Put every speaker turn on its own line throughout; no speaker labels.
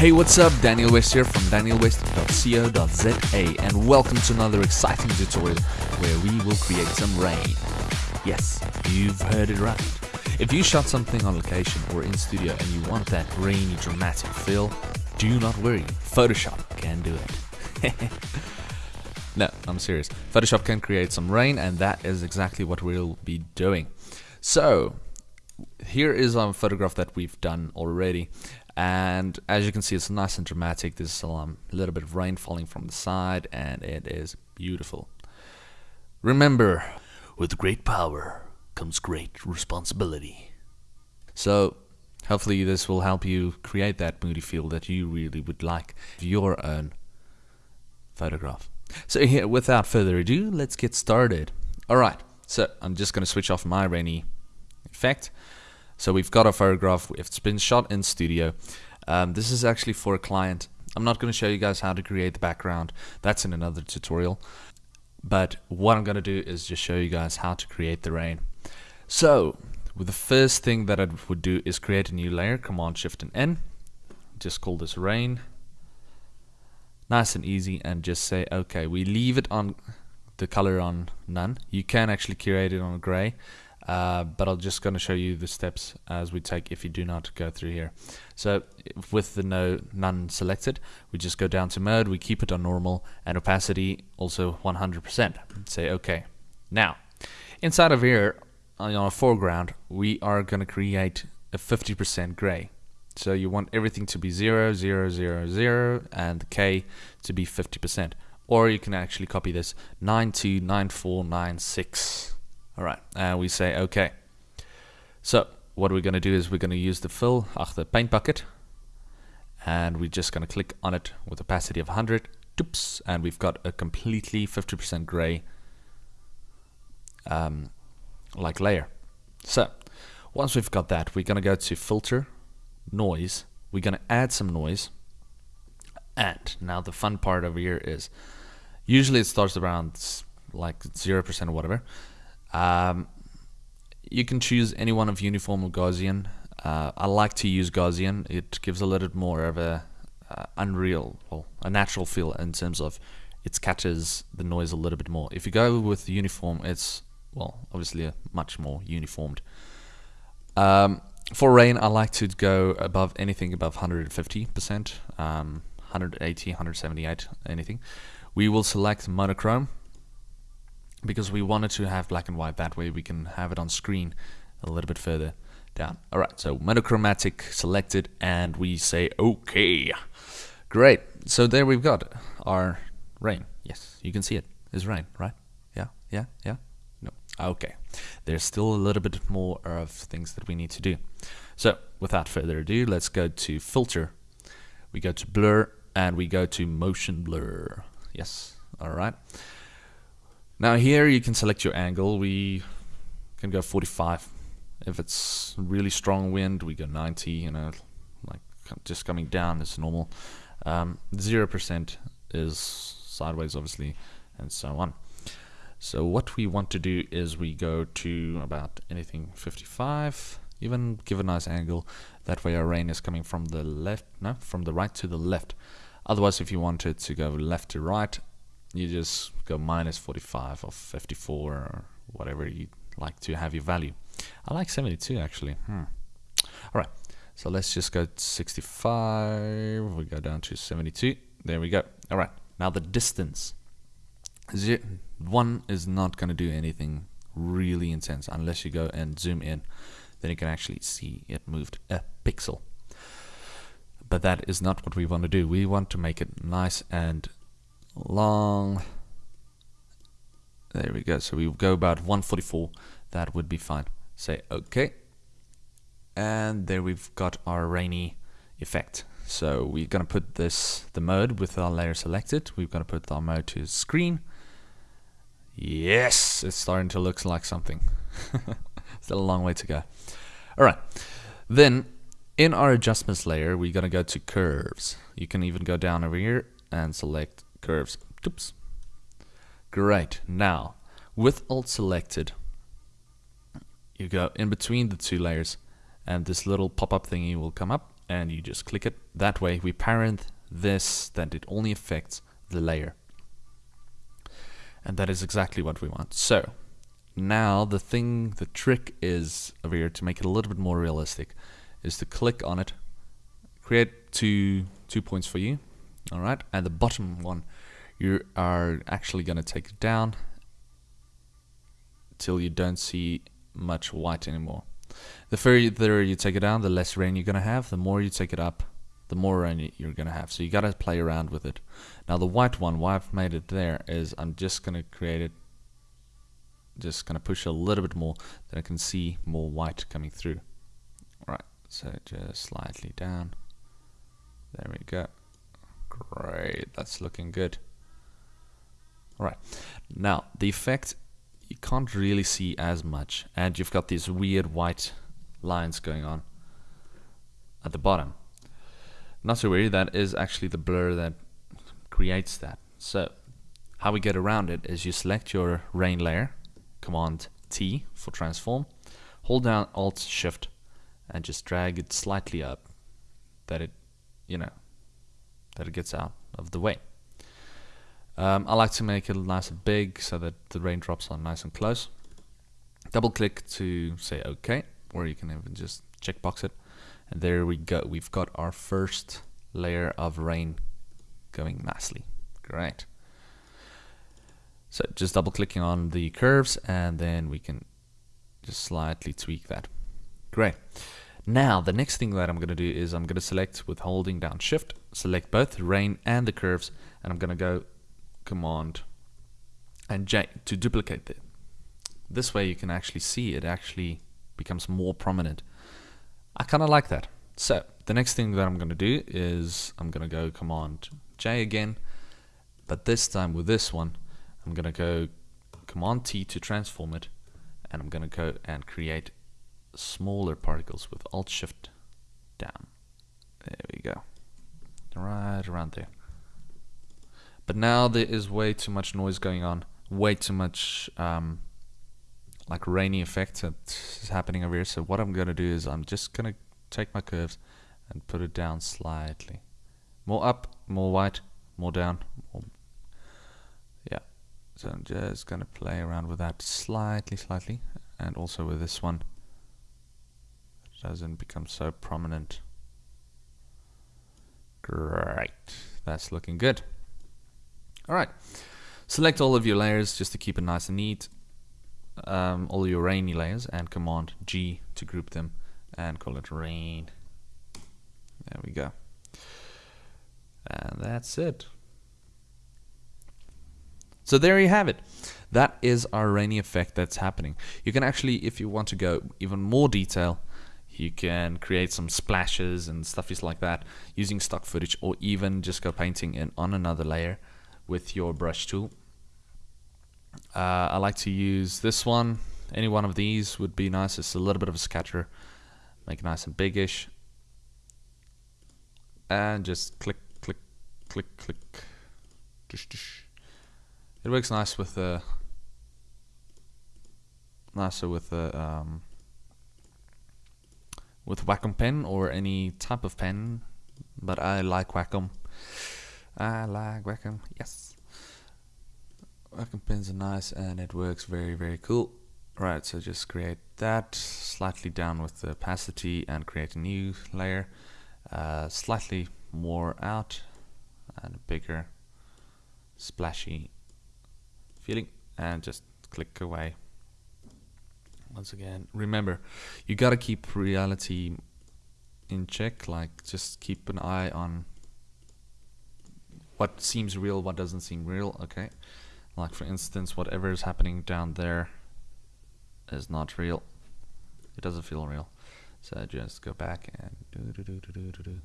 Hey, what's up? Daniel West here from danielwest.co.za and welcome to another exciting tutorial where we will create some rain. Yes, you've heard it right. If you shot something on location or in studio and you want that rainy dramatic feel, do not worry, Photoshop can do it. no, I'm serious. Photoshop can create some rain and that is exactly what we'll be doing. So, here is a photograph that we've done already and as you can see it's nice and dramatic. There's um, a little bit of rain falling from the side and it is beautiful. Remember with great power comes great responsibility. So hopefully this will help you create that moody feel that you really would like your own photograph. So here without further ado let's get started. Alright so I'm just gonna switch off my rainy effect so we've got a photograph, it's been shot in studio. Um, this is actually for a client. I'm not going to show you guys how to create the background, that's in another tutorial. But what I'm going to do is just show you guys how to create the rain. So, the first thing that I would do is create a new layer, Command Shift and N. Just call this rain. Nice and easy and just say, okay, we leave it on the color on none. You can actually create it on gray uh, but I'm just going to show you the steps as we take if you do not go through here. So with the no none selected, we just go down to mode, we keep it on normal, and opacity also 100%. Say OK. Now, inside of here, on our foreground, we are going to create a 50% gray. So you want everything to be 0, 0, 0, 0, and the K to be 50%. Or you can actually copy this 929496. Alright, and we say OK. So what we're going to do is we're going to use the fill, ach, the paint bucket, and we're just going to click on it with opacity of 100, Oops, and we've got a completely 50% gray um, like layer. So once we've got that, we're going to go to filter, noise, we're going to add some noise, and now the fun part over here is usually it starts around like 0% or whatever um, you can choose any one of uniform or Gaussian. Uh, I like to use Gaussian. It gives a little bit more of a uh, unreal, well, a natural feel in terms of it catches the noise a little bit more. If you go with uniform, it's well, obviously much more uniformed. Um, for rain, I like to go above anything above 150%, um, 180, 178, anything. We will select monochrome because we wanted to have black and white. That way we can have it on screen a little bit further down. Alright so monochromatic selected and we say okay great. So there we've got our rain. Yes you can see it. Is rain right? Yeah yeah yeah? No. Okay there's still a little bit more of things that we need to do. So without further ado let's go to filter. We go to blur and we go to motion blur. Yes. Alright now here you can select your angle. We can go 45. If it's really strong wind, we go 90, you know, like just coming down is normal. 0% um, is sideways, obviously, and so on. So what we want to do is we go to about anything 55, even give a nice angle. That way our rain is coming from the left, no, from the right to the left. Otherwise, if you wanted to go left to right, you just go minus 45 or 54 or whatever you like to have your value. I like 72 actually. Hmm. All right, so let's just go 65. We go down to 72. There we go. All right, now the distance. One is not going to do anything really intense unless you go and zoom in. Then you can actually see it moved a pixel. But that is not what we want to do. We want to make it nice and long. There we go. So we go about 144. That would be fine. Say OK. And there we've got our rainy effect. So we're going to put this, the mode with our layer selected. We're going to put our mode to screen. Yes, it's starting to look like something. Still a long way to go. Alright, then in our adjustments layer, we're going to go to curves. You can even go down over here and select curves. Oops. Great. Now, with Alt selected, you go in between the two layers and this little pop-up thingy will come up and you just click it. That way we parent this that it only affects the layer. And that is exactly what we want. So now the thing, the trick is over here to make it a little bit more realistic is to click on it, create two, two points for you. All right. And the bottom one, you are actually going to take it down till you don't see much white anymore. The further you take it down, the less rain you're going to have. The more you take it up, the more rain you're going to have. So you got to play around with it. Now the white one, why I've made it there is I'm just going to create it, just going to push a little bit more, then I can see more white coming through. Right, so just slightly down. There we go. Great, that's looking good. Alright, now the effect you can't really see as much and you've got these weird white lines going on at the bottom not to worry that is actually the blur that creates that so how we get around it is you select your rain layer command T for transform hold down alt shift and just drag it slightly up that it you know that it gets out of the way um, I like to make it nice and big so that the raindrops are nice and close. Double click to say OK, or you can even just checkbox it. And there we go. We've got our first layer of rain going nicely. Great. So just double clicking on the curves and then we can just slightly tweak that. Great. Now the next thing that I'm going to do is I'm going to select with holding down shift, select both the rain and the curves and I'm going to go Command and J to duplicate it. This way you can actually see it actually becomes more prominent. I kind of like that. So the next thing that I'm going to do is I'm going to go Command J again, but this time with this one, I'm going to go Command T to transform it, and I'm going to go and create smaller particles with Alt Shift down. There we go. Right around there. But now there is way too much noise going on, way too much um, like rainy effect that is happening over here. So what I'm gonna do is I'm just gonna take my curves and put it down slightly. More up, more white, more down. More yeah. So I'm just gonna play around with that slightly, slightly, and also with this one. It doesn't become so prominent. Great. That's looking good. Alright, select all of your layers just to keep it nice and neat. Um, all your rainy layers and command G to group them and call it rain. There we go. And that's it. So there you have it. That is our rainy effect that's happening. You can actually, if you want to go even more detail, you can create some splashes and stuff like that using stock footage or even just go painting in on another layer with your brush tool. Uh, I like to use this one. Any one of these would be nice. It's a little bit of a scatter. Make it nice and biggish. And just click, click, click, click. It works nice with uh, nicer with the um, with Wacom pen or any type of pen, but I like Wacom. I like Wacom, yes. Wacom pens are nice and it works very, very cool. Right, so just create that, slightly down with the opacity and create a new layer. Uh, slightly more out and bigger, splashy feeling and just click away. Once again, remember, you gotta keep reality in check, like just keep an eye on what seems real, what doesn't seem real, okay? Like for instance, whatever is happening down there is not real. It doesn't feel real. So just go back and do do do do do do.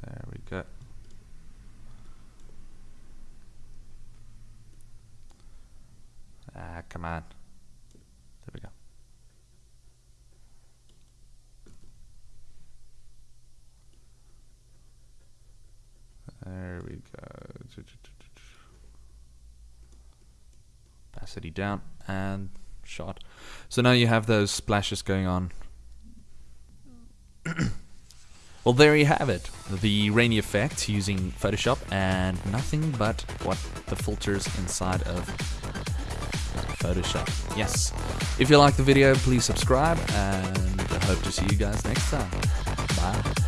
There we go. Ah, come on. There we go. There we go. Opacity down and shot. So now you have those splashes going on well, there you have it. The rainy effect using Photoshop and nothing but what the filters inside of Photoshop. Yes. If you like the video, please subscribe and I hope to see you guys next time. Bye.